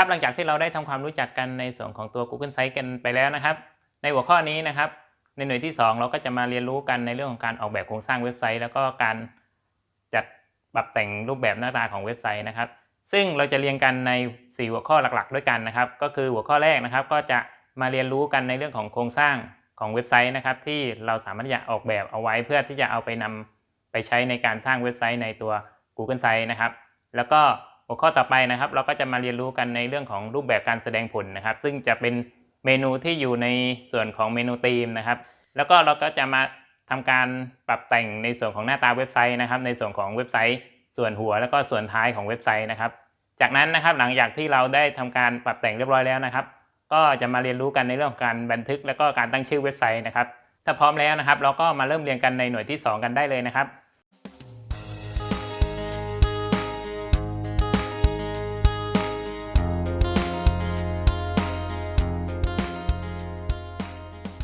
ครับหลังจากที่เราได้ทำความรู้จักกันในส่วนของตัว Google Sites กันไปแล้วนะครับ ในหัวข้อนี้นะครับ ในหน่วยที่ 2 เราก็จะมาเรียนรู้กันในเรื่องของการออกแบบโครงสร้างเว็บไซต์ แล้วก็การจัดปรับแต่งรูปแบบหน้าตาของเว็บไซต์นะครับ ซึ่งเราจะเรียนกันใน 4 หัวข้อหลักๆ ด้วยกันนะครับ ก็คือหัวข้อแรกนะครับ ก็จะมาเรียนรู้กันในเรื่องของโครงสร้างของเว็บไซต์นะครับ ที่เราสามารถจะออกแบบเอาไว้เพื่อที่จะเอาไปนำไปใช้ในการสร้างเว็บไซต์ในตัว Google Sites นะครับ แล้วก็ หัวข้อต่อไปนะครับเราก็จะมาเรียนรู้กันในเรื่องของรูปแบบการแสดงผลนะครับ ซึ่งจะเป็นเมนูที่อยู่ในส่วนของเมนูธีมนะครับ แล้วก็เราก็จะมาทำการปรับแต่งในส่วนของหน้าตาเว็บไซต์นะครับ ในส่วนของเว็บไซต์ ส่วนหัวแล้วก็ส่วนท้ายของเว็บไซต์นะครับ จากนั้นนะครับหลังจากที่เราได้ทำการปรับแต่งเรียบร้อยแล้วนะครับ ก็จะมาเรียนรู้กันในเรื่องของการบันทึก แล้วก็การตั้งชื่อเว็บไซต์นะครับ ถ้าพร้อมแล้วนะครับ เราก็มาเริ่มเรียนกันในหน่วยที่ 2 กันได้เลยนะครับ